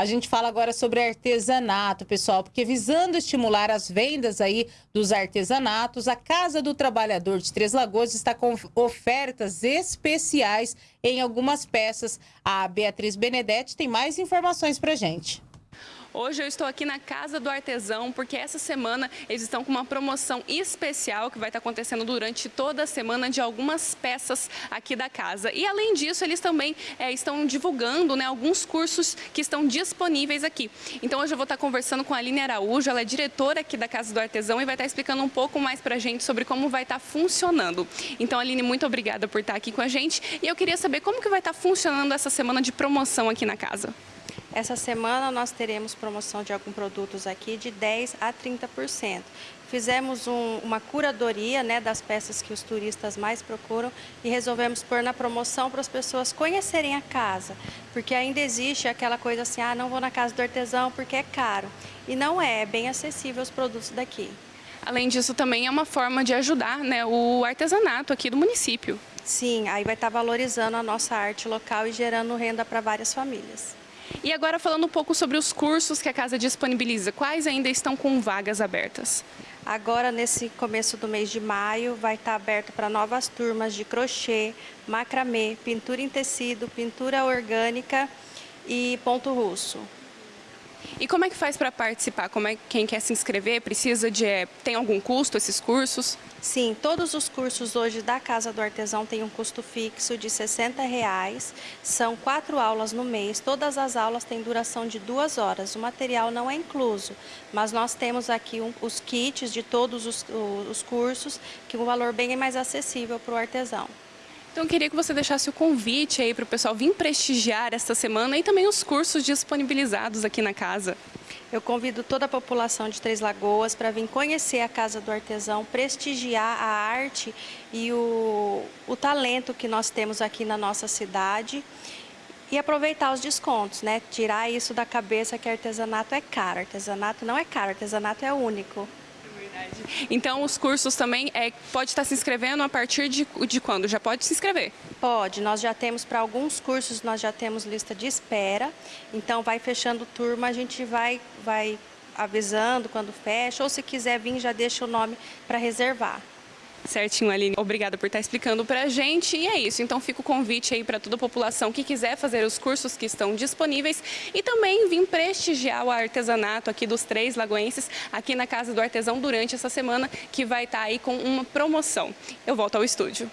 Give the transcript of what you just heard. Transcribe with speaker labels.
Speaker 1: A gente fala agora sobre artesanato, pessoal, porque visando estimular as vendas aí dos artesanatos, a Casa do Trabalhador de Três Lagoas está com ofertas especiais em algumas peças. A Beatriz Benedetti tem mais informações para gente.
Speaker 2: Hoje eu estou aqui na Casa do Artesão porque essa semana eles estão com uma promoção especial que vai estar acontecendo durante toda a semana de algumas peças aqui da casa. E além disso, eles também é, estão divulgando né, alguns cursos que estão disponíveis aqui. Então hoje eu vou estar conversando com a Aline Araújo, ela é diretora aqui da Casa do Artesão e vai estar explicando um pouco mais para a gente sobre como vai estar funcionando. Então Aline, muito obrigada por estar aqui com a gente e eu queria saber como que vai estar funcionando essa semana de promoção aqui na casa.
Speaker 3: Essa semana nós teremos promoção de alguns produtos aqui de 10 a 30%. Fizemos um, uma curadoria né, das peças que os turistas mais procuram e resolvemos pôr na promoção para as pessoas conhecerem a casa, porque ainda existe aquela coisa assim, ah, não vou na casa do artesão porque é caro. E não é, é bem acessível os produtos daqui.
Speaker 2: Além disso, também é uma forma de ajudar né, o artesanato aqui do município.
Speaker 3: Sim, aí vai estar valorizando a nossa arte local e gerando renda para várias famílias.
Speaker 2: E agora falando um pouco sobre os cursos que a casa disponibiliza, quais ainda estão com vagas abertas?
Speaker 3: Agora, nesse começo do mês de maio, vai estar aberto para novas turmas de crochê, macramê, pintura em tecido, pintura orgânica e ponto russo.
Speaker 2: E como é que faz para participar? Como é quem quer se inscrever precisa de é, tem algum custo esses cursos?
Speaker 3: Sim, todos os cursos hoje da Casa do Artesão têm um custo fixo de 60 reais. São quatro aulas no mês. Todas as aulas têm duração de duas horas. O material não é incluso, mas nós temos aqui um, os kits de todos os, os cursos, que é um valor bem mais acessível para o artesão.
Speaker 2: Então, eu queria que você deixasse o convite aí para o pessoal vir prestigiar esta semana e também os cursos disponibilizados aqui na casa.
Speaker 3: Eu convido toda a população de Três Lagoas para vir conhecer a Casa do Artesão, prestigiar a arte e o, o talento que nós temos aqui na nossa cidade e aproveitar os descontos, né? Tirar isso da cabeça que artesanato é caro. Artesanato não é caro, artesanato é único.
Speaker 2: Então, os cursos também é, pode estar se inscrevendo a partir de, de quando? Já pode se inscrever?
Speaker 3: Pode. Nós já temos, para alguns cursos, nós já temos lista de espera. Então, vai fechando turma, a gente vai, vai avisando quando fecha. Ou se quiser vir, já deixa o nome para reservar.
Speaker 2: Certinho, Aline. Obrigada por estar explicando para a gente. E é isso. Então fica o convite aí para toda a população que quiser fazer os cursos que estão disponíveis e também vir prestigiar o artesanato aqui dos três lagoenses, aqui na Casa do Artesão, durante essa semana, que vai estar aí com uma promoção. Eu volto ao estúdio.